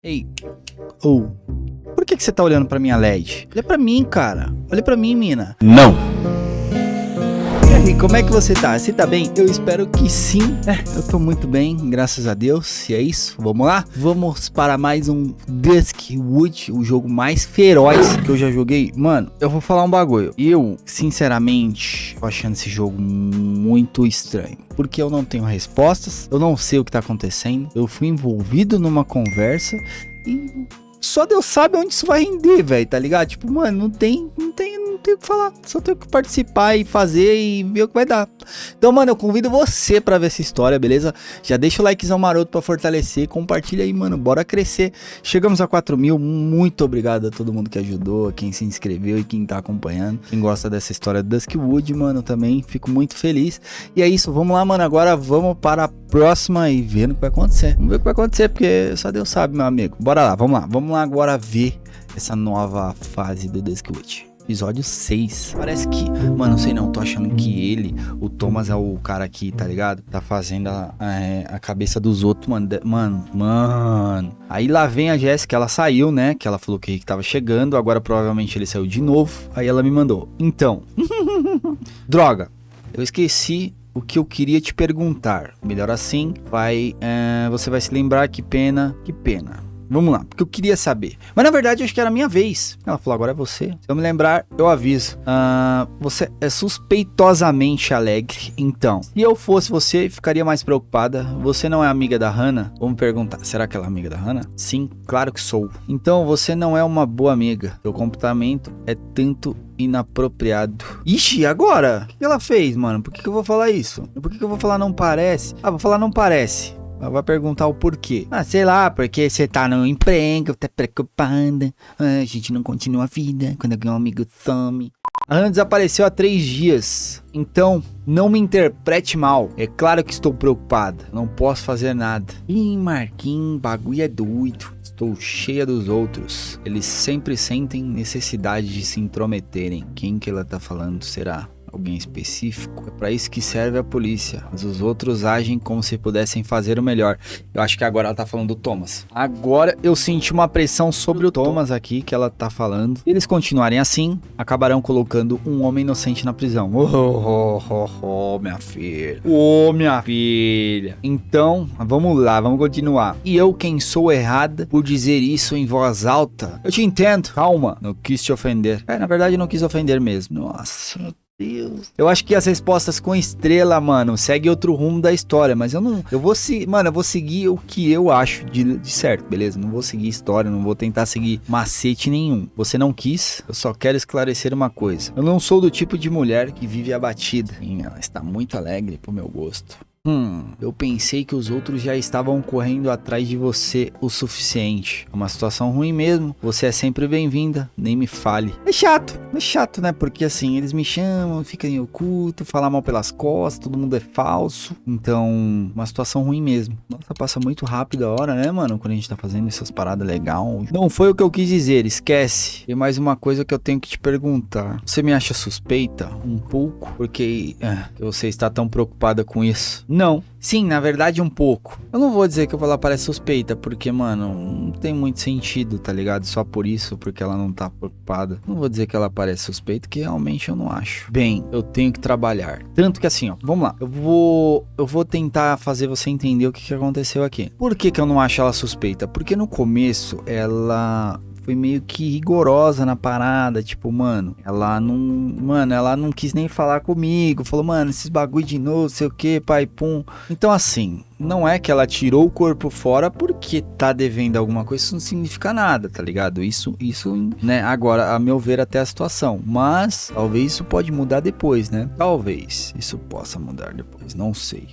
Ei, ou, oh, por que, que você tá olhando pra minha LED? Olha pra mim, cara. Olha pra mim, mina. Não. E aí, como é que você tá? Você tá bem? Eu espero que sim. É, eu tô muito bem, graças a Deus. E é isso, vamos lá? Vamos para mais um Duskwood, o jogo mais feroz que eu já joguei. Mano, eu vou falar um bagulho. Eu, sinceramente, tô achando esse jogo muito estranho porque eu não tenho respostas, eu não sei o que tá acontecendo, eu fui envolvido numa conversa e só Deus sabe onde isso vai render, velho, tá ligado? Tipo, mano, não tem, não tem não tenho o que falar. Só tenho que participar e fazer e ver o que vai dar. Então, mano, eu convido você pra ver essa história, beleza? Já deixa o likezão maroto pra fortalecer. Compartilha aí, mano. Bora crescer. Chegamos a 4 mil. Muito obrigado a todo mundo que ajudou, a quem se inscreveu e quem tá acompanhando. Quem gosta dessa história do Duskwood, mano, também fico muito feliz. E é isso, vamos lá, mano. Agora vamos para a próxima e ver o que vai acontecer. Vamos ver o que vai acontecer, porque só Deus sabe, meu amigo. Bora lá, vamos lá. Vamos lá agora ver essa nova fase do Duskwood episódio 6. Parece que, mano, não sei não, tô achando que ele, o Thomas é o cara aqui, tá ligado? Tá fazendo a, a, a cabeça dos outros, mano. De, mano, mano. Aí lá vem a Jéssica, ela saiu, né? Que ela falou que Rick tava chegando, agora provavelmente ele saiu de novo. Aí ela me mandou. Então, droga, eu esqueci o que eu queria te perguntar. Melhor assim, vai, é, você vai se lembrar que pena, que pena. Vamos lá, porque eu queria saber. Mas na verdade, acho que era a minha vez. Ela falou, agora é você. Se eu me lembrar, eu aviso. Uh, você é suspeitosamente alegre. Então, se eu fosse você, ficaria mais preocupada. Você não é amiga da Hannah? Vamos perguntar, será que ela é amiga da Hannah? Sim, claro que sou. Então, você não é uma boa amiga. Seu comportamento é tanto inapropriado. Ixi, agora? O que ela fez, mano? Por que, que eu vou falar isso? Por que, que eu vou falar não parece? Ah, vou falar não parece. Ela vai perguntar o porquê. Ah, sei lá, porque você tá no emprego, tá preocupada. Ah, a gente não continua a vida quando alguém um amigo some. A Ana desapareceu há três dias. Então, não me interprete mal. É claro que estou preocupada. Não posso fazer nada. Ih, Marquinhos, bagulho é doido. Estou cheia dos outros. Eles sempre sentem necessidade de se intrometerem. Quem que ela tá falando será? Alguém específico. É para isso que serve a polícia. Mas os outros agem como se pudessem fazer o melhor. Eu acho que agora ela tá falando do Thomas. Agora eu senti uma pressão sobre o Thomas aqui que ela tá falando. Se eles continuarem assim, acabarão colocando um homem inocente na prisão. Oh, oh, oh, oh, minha filha. Oh, minha filha. Então, vamos lá, vamos continuar. E eu quem sou errada por dizer isso em voz alta? Eu te entendo. Calma, não quis te ofender. É, na verdade não quis ofender mesmo. Nossa, Deus. Eu acho que as respostas com estrela, mano, segue outro rumo da história, mas eu não. Eu vou se, mano, eu vou seguir o que eu acho de, de, certo, beleza? Não vou seguir história, não vou tentar seguir macete nenhum. Você não quis, eu só quero esclarecer uma coisa. Eu não sou do tipo de mulher que vive abatida. Sim, ela está muito alegre pro meu gosto. Hum, eu pensei que os outros já estavam correndo atrás de você o suficiente. É uma situação ruim mesmo. Você é sempre bem-vinda, nem me fale. É chato, é chato, né? Porque assim, eles me chamam, ficam em oculto, falam mal pelas costas, todo mundo é falso. Então, uma situação ruim mesmo. Nossa, passa muito rápido a hora, né, mano? Quando a gente tá fazendo essas paradas legal. Não foi o que eu quis dizer, esquece. E mais uma coisa que eu tenho que te perguntar. Você me acha suspeita? Um pouco? Porque é, você está tão preocupada com isso? Não. Sim, na verdade um pouco. Eu não vou dizer que ela parece suspeita, porque, mano, não tem muito sentido, tá ligado? Só por isso, porque ela não tá preocupada. Não vou dizer que ela parece suspeita, que realmente eu não acho. Bem, eu tenho que trabalhar. Tanto que assim, ó, vamos lá. Eu vou eu vou tentar fazer você entender o que, que aconteceu aqui. Por que, que eu não acho ela suspeita? Porque no começo ela foi meio que rigorosa na parada, tipo, mano, ela não, mano, ela não quis nem falar comigo, falou, mano, esses bagulho de novo, sei o que, pai, pum. Então, assim, não é que ela tirou o corpo fora porque tá devendo alguma coisa, isso não significa nada, tá ligado? Isso, isso, né, agora, a meu ver, até a situação. Mas, talvez isso pode mudar depois, né? Talvez isso possa mudar depois, não sei.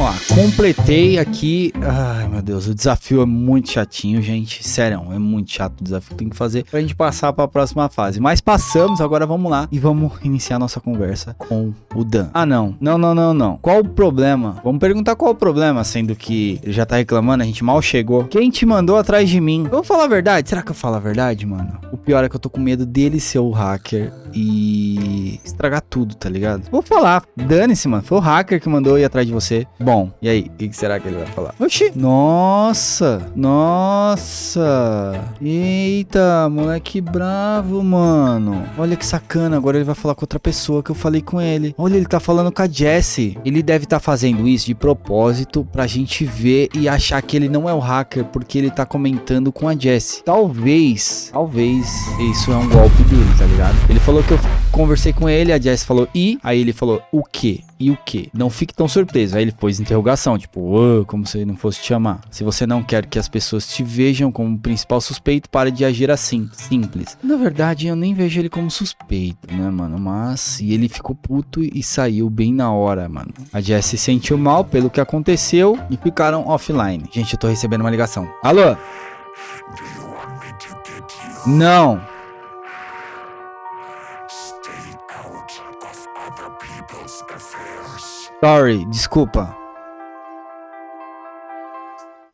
Vamos lá, completei aqui. Ai, meu Deus, o desafio é muito chatinho, gente. Sério, é muito chato o desafio que tem que fazer pra gente passar pra próxima fase. Mas passamos, agora vamos lá e vamos iniciar nossa conversa com o Dan. Ah, não. Não, não, não, não. Qual o problema? Vamos perguntar qual o problema, sendo que ele já tá reclamando, a gente mal chegou. Quem te mandou atrás de mim? Vou falar a verdade? Será que eu falo a verdade, mano? O pior é que eu tô com medo dele ser o hacker e estragar tudo, tá ligado? Vou falar. Dane-se, mano. Foi o hacker que mandou ir atrás de você. Bom. E aí, o que, que será que ele vai falar? Oxi. Nossa. Nossa. Eita, moleque bravo, mano. Olha que sacana. Agora ele vai falar com outra pessoa que eu falei com ele. Olha, ele tá falando com a Jessie. Ele deve estar tá fazendo isso de propósito pra gente ver e achar que ele não é o hacker porque ele tá comentando com a Jessie. Talvez, talvez isso é um golpe dele, tá ligado? Ele falou que eu conversei com ele, a Jessie falou e, aí ele falou o que? E o que? Não fique tão surpreso. Aí ele pôs interrogação, tipo, oh, como se não fosse te chamar. Se você não quer que as pessoas te vejam como principal suspeito, pare de agir assim. Simples. Na verdade, eu nem vejo ele como suspeito, né, mano? Mas. E ele ficou puto e saiu bem na hora, mano. A Jessie se sentiu mal pelo que aconteceu e ficaram offline. Gente, eu tô recebendo uma ligação. Alô? Não. Sorry, desculpa.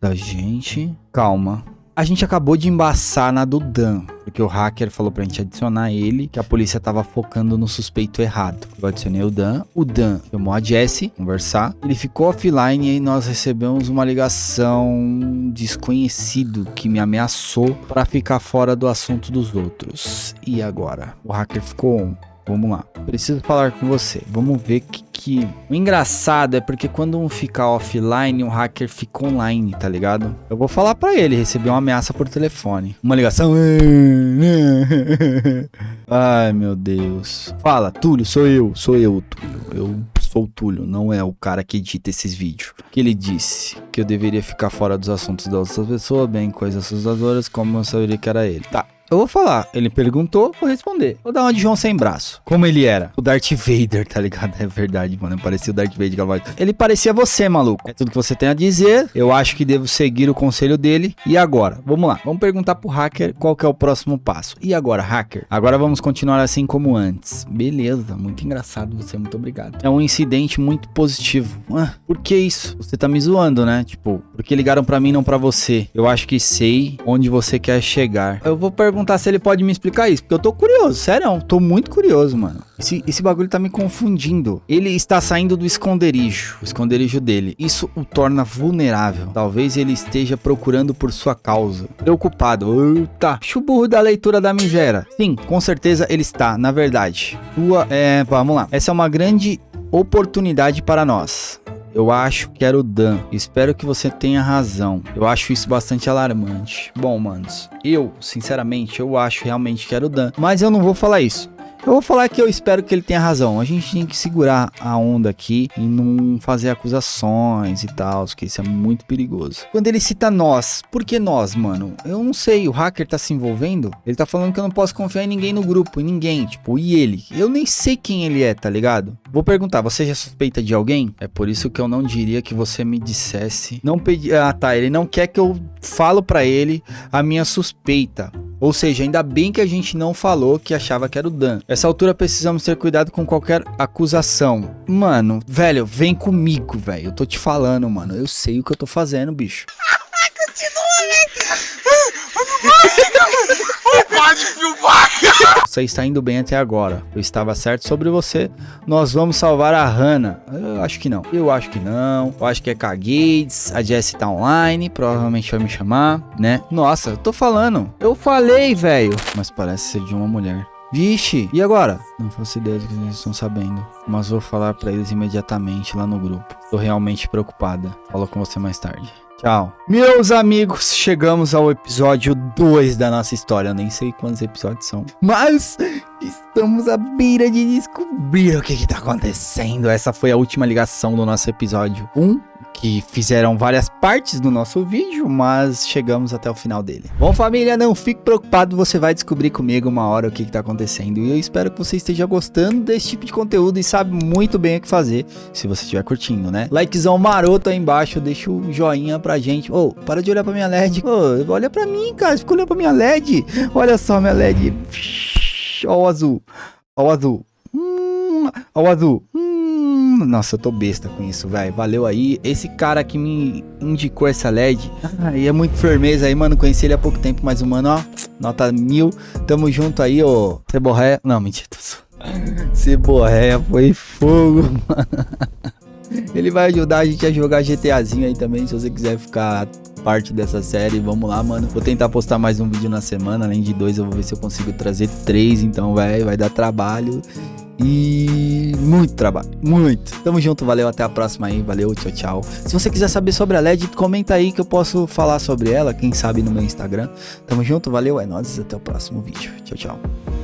Da gente. Calma. A gente acabou de embaçar na do Dan, porque o hacker falou pra gente adicionar ele, que a polícia tava focando no suspeito errado. Eu adicionei o Dan, o Dan chamou a Jessie conversar, ele ficou offline e aí nós recebemos uma ligação desconhecido que me ameaçou para ficar fora do assunto dos outros. E agora? O hacker ficou Vamos lá. Preciso falar com você. Vamos ver que, que... O engraçado é porque quando um fica offline, o hacker fica online, tá ligado? Eu vou falar pra ele, receber uma ameaça por telefone. Uma ligação. Ai, meu Deus. Fala, Túlio, sou eu. Sou eu, Túlio. Eu sou o Túlio, não é o cara que edita esses vídeos. Que ele disse que eu deveria ficar fora dos assuntos das outras pessoas, bem coisas assustadoras, como eu saberia que era ele. Tá, eu vou falar. Ele perguntou, vou responder. Vou dar uma de João sem braço. Como ele era? O Darth Vader, tá ligado? É verdade, mano. Parecia o Darth Vader. Ele parecia você, maluco. É tudo que você tem a dizer. Eu acho que devo seguir o conselho dele. E agora? Vamos lá. Vamos perguntar pro hacker qual que é o próximo passo. E agora, hacker? Agora vamos continuar assim como antes. Beleza. Muito engraçado você. Muito obrigado. É um incidente muito positivo. Ah, por que isso? Você tá me zoando, né? Tipo, porque ligaram pra mim, não pra você. Eu acho que sei onde você quer chegar. Eu vou perguntar perguntar se ele pode me explicar isso, porque eu tô curioso, sério, tô muito curioso, mano. Esse, esse bagulho tá me confundindo. Ele está saindo do esconderijo, o esconderijo dele. Isso o torna vulnerável. Talvez ele esteja procurando por sua causa. Preocupado. Eita, chuburro da leitura da miséria. Sim, com certeza ele está, na verdade. Sua, é, vamos lá. Essa é uma grande oportunidade para nós. Eu acho que era o Dan. Espero que você tenha razão. Eu acho isso bastante alarmante. Bom, manos, eu, sinceramente, eu acho realmente que era o Dan. Mas eu não vou falar isso. Eu vou falar que eu espero que ele tenha razão. A gente tem que segurar a onda aqui e não fazer acusações e tal, que isso é muito perigoso. Quando ele cita nós, por que nós, mano? Eu não sei, o hacker tá se envolvendo? Ele tá falando que eu não posso confiar em ninguém no grupo, em ninguém, tipo, e ele? Eu nem sei quem ele é, tá ligado? Vou perguntar, você já suspeita de alguém? É por isso que eu não diria que você me dissesse. Não pedi. Ah, tá. Ele não quer que eu falo para ele a minha suspeita. Ou seja, ainda bem que a gente não falou que achava que era o Dan. Essa altura precisamos ter cuidado com qualquer acusação. Mano, velho, vem comigo, velho. Eu tô te falando, mano. Eu sei o que eu tô fazendo, bicho. Continua, velho. Pode filmar, Você está indo bem até agora. Eu estava certo sobre você. Nós vamos salvar a Hannah. Eu acho que não. Eu acho que não. Eu acho que é Kagates. A Jessie tá online. Provavelmente vai me chamar, né? Nossa, eu tô falando. Eu falei, velho. Mas parece ser de uma mulher. Vixe, e agora? Não faço ideia do que eles estão sabendo, mas vou falar para eles imediatamente lá no grupo. Tô realmente preocupada. Falo com você mais tarde. Tchau. Meus amigos, chegamos ao episódio 2 da nossa história. Eu nem sei quantos episódios são. Mas estamos à beira de descobrir o que está acontecendo. Essa foi a última ligação do nosso episódio 1. Um que fizeram várias partes do nosso vídeo, mas chegamos até o final dele. Bom, família, não fique preocupado, você vai descobrir comigo uma hora o que está acontecendo. E eu espero que você esteja gostando desse tipo de conteúdo e sabe muito bem o que fazer, se você estiver curtindo, né? Likezão maroto aí embaixo, deixa o joinha pra gente. Ô, oh, para de olhar pra minha LED. Oh, olha pra mim, cara, fica olhando pra minha LED. Olha só minha LED. Ó o azul. Ó o azul. Hum, ó o azul. Hum. Nossa, eu tô besta com isso, velho. Valeu aí. Esse cara que me indicou essa LED. Aí é muito firmeza aí, mano. Conheci ele há pouco tempo, mas o mano, ó. Nota mil. Tamo junto aí, ô. Ceborré. Não, mentira. Ceborré foi fogo, mano. Ele vai ajudar a gente a jogar GTAzinho aí também, se você quiser ficar parte dessa série, vamos lá, mano. Vou tentar postar mais um vídeo na semana, além de dois, eu vou ver se eu consigo trazer três, então vai, vai dar trabalho. E muito trabalho, muito. Tamo junto, valeu, até a próxima aí, valeu, tchau, tchau. Se você quiser saber sobre a LED, comenta aí que eu posso falar sobre ela, quem sabe no meu Instagram. Tamo junto, valeu, é nóis, até o próximo vídeo. Tchau, tchau.